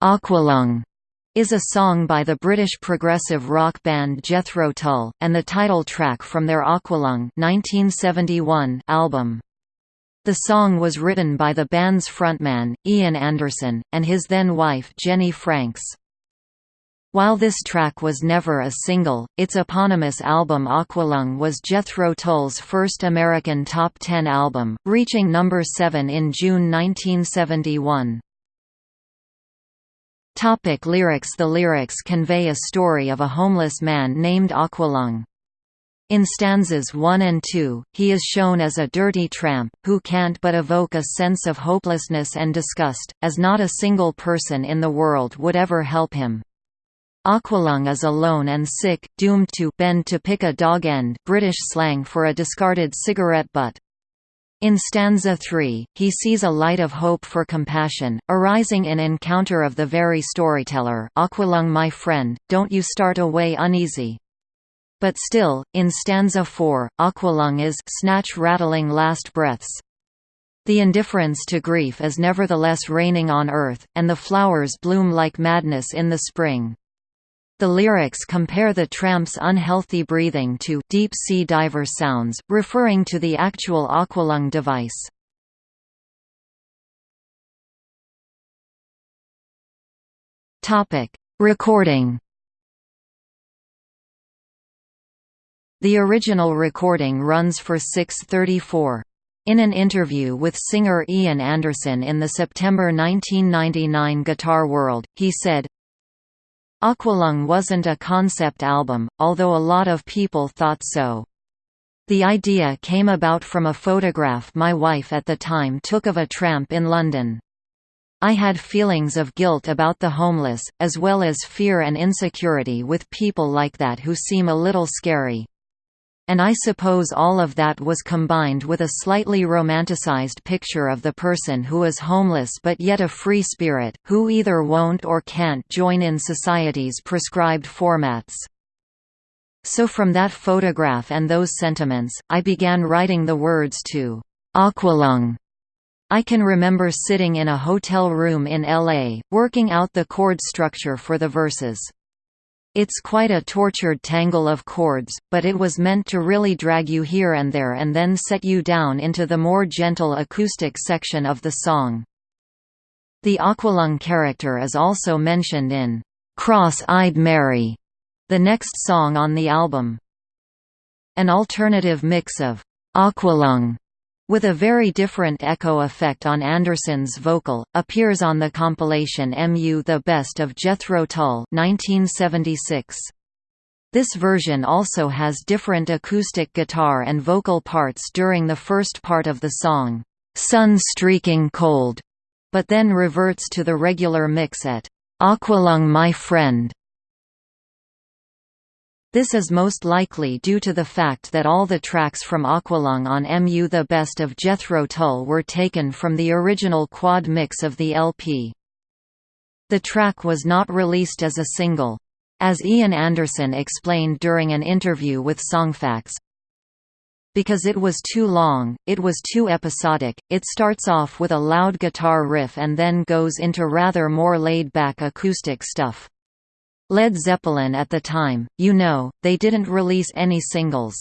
Aqualung is a song by the British progressive rock band Jethro Tull, and the title track from their Aqualung 1971 album. The song was written by the band's frontman, Ian Anderson, and his then-wife Jenny Franks. While this track was never a single, its eponymous album Aqualung was Jethro Tull's first American top 10 album, reaching number 7 in June 1971. Topic lyrics The lyrics convey a story of a homeless man named Aqualung. In stanzas 1 and 2, he is shown as a dirty tramp, who can't but evoke a sense of hopelessness and disgust, as not a single person in the world would ever help him. Aqualung is alone and sick, doomed to bend to pick a dog end British slang for a discarded cigarette butt. In stanza 3, he sees a light of hope for compassion, arising in encounter of the very storyteller Aqualung my friend, don't you start away uneasy. But still, in stanza 4, Aqualung is snatch rattling last breaths. The indifference to grief is nevertheless reigning on earth, and the flowers bloom like madness in the spring. The lyrics compare the tramp's unhealthy breathing to deep-sea diver sounds, referring to the actual aqualung device. Recording The original recording runs for 634. In an interview with singer Ian Anderson in the September 1999 Guitar World, he said, Aqualung wasn't a concept album, although a lot of people thought so. The idea came about from a photograph my wife at the time took of a tramp in London. I had feelings of guilt about the homeless, as well as fear and insecurity with people like that who seem a little scary. And I suppose all of that was combined with a slightly romanticized picture of the person who is homeless but yet a free spirit, who either won't or can't join in society's prescribed formats. So from that photograph and those sentiments, I began writing the words to Aqualung. I can remember sitting in a hotel room in LA, working out the chord structure for the verses. It's quite a tortured tangle of chords, but it was meant to really drag you here and there and then set you down into the more gentle acoustic section of the song. The Aqualung character is also mentioned in Cross-Eyed Mary, the next song on the album. An alternative mix of Aqualung with a very different echo effect on Anderson's vocal, appears on the compilation MU The Best of Jethro Tull 1976. This version also has different acoustic guitar and vocal parts during the first part of the song, "'Sun Streaking Cold'", but then reverts to the regular mix at "'Aqualung My Friend' This is most likely due to the fact that all the tracks from Aqualung on MU The Best of Jethro Tull were taken from the original quad mix of the LP. The track was not released as a single. As Ian Anderson explained during an interview with Songfacts, because it was too long, it was too episodic, it starts off with a loud guitar riff and then goes into rather more laid-back acoustic stuff. Led Zeppelin at the time, you know, they didn't release any singles.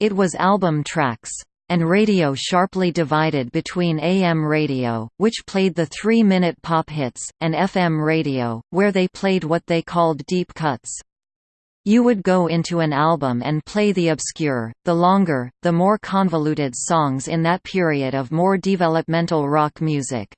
It was album tracks. And radio sharply divided between AM radio, which played the three-minute pop hits, and FM radio, where they played what they called deep cuts. You would go into an album and play the obscure, the longer, the more convoluted songs in that period of more developmental rock music.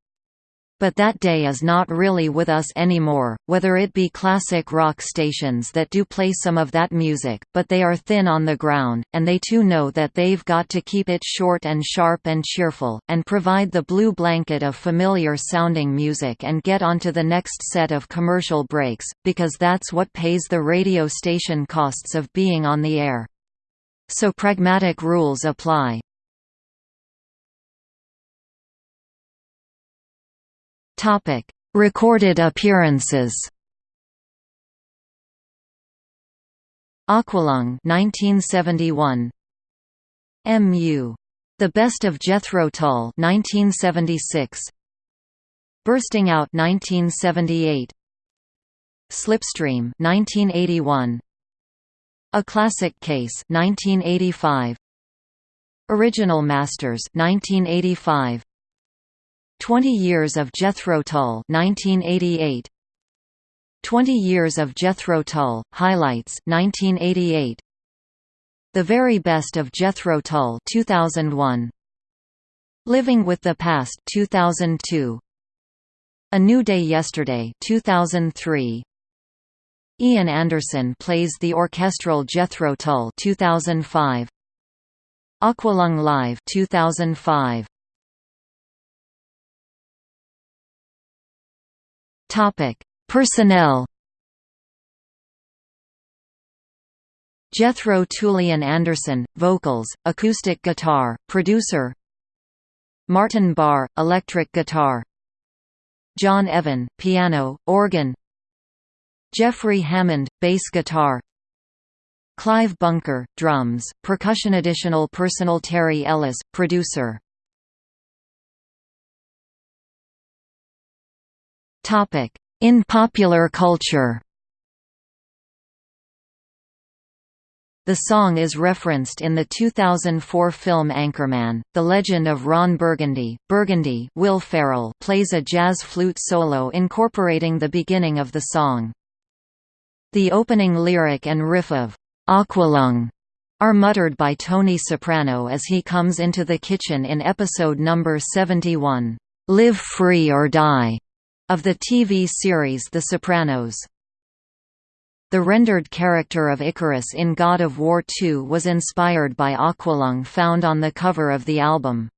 But that day is not really with us anymore, whether it be classic rock stations that do play some of that music, but they are thin on the ground, and they too know that they've got to keep it short and sharp and cheerful, and provide the blue blanket of familiar-sounding music and get onto the next set of commercial breaks, because that's what pays the radio station costs of being on the air. So pragmatic rules apply. Topic: Recorded appearances. Aqualung 1971 MU The Best of Jethro Tull 1976 Bursting Out 1978 Slipstream 1981 A Classic Case 1985 Original Masters 1985 20 Years of Jethro Tull 1988 20 Years of Jethro Tull Highlights 1988 The Very Best of Jethro Tull 2001 Living with the Past 2002 A New Day Yesterday 2003 Ian Anderson plays the orchestral Jethro Tull 2005 Aqualung Live 2005 Topic. Personnel Jethro Tull Ian Anderson, vocals, acoustic guitar, producer Martin Barre, electric guitar John Evan, piano, organ Jeffrey Hammond, bass guitar Clive Bunker, drums, percussion Additional personal Terry Ellis, producer In popular culture The song is referenced in the 2004 film Anchorman. The Legend of Ron Burgundy. Burgundy Will Ferrell plays a jazz flute solo incorporating the beginning of the song. The opening lyric and riff of Aqualung are muttered by Tony Soprano as he comes into the kitchen in episode number 71, Live Free or Die, of the TV series The Sopranos. The rendered character of Icarus in God of War II was inspired by Aqualung found on the cover of the album.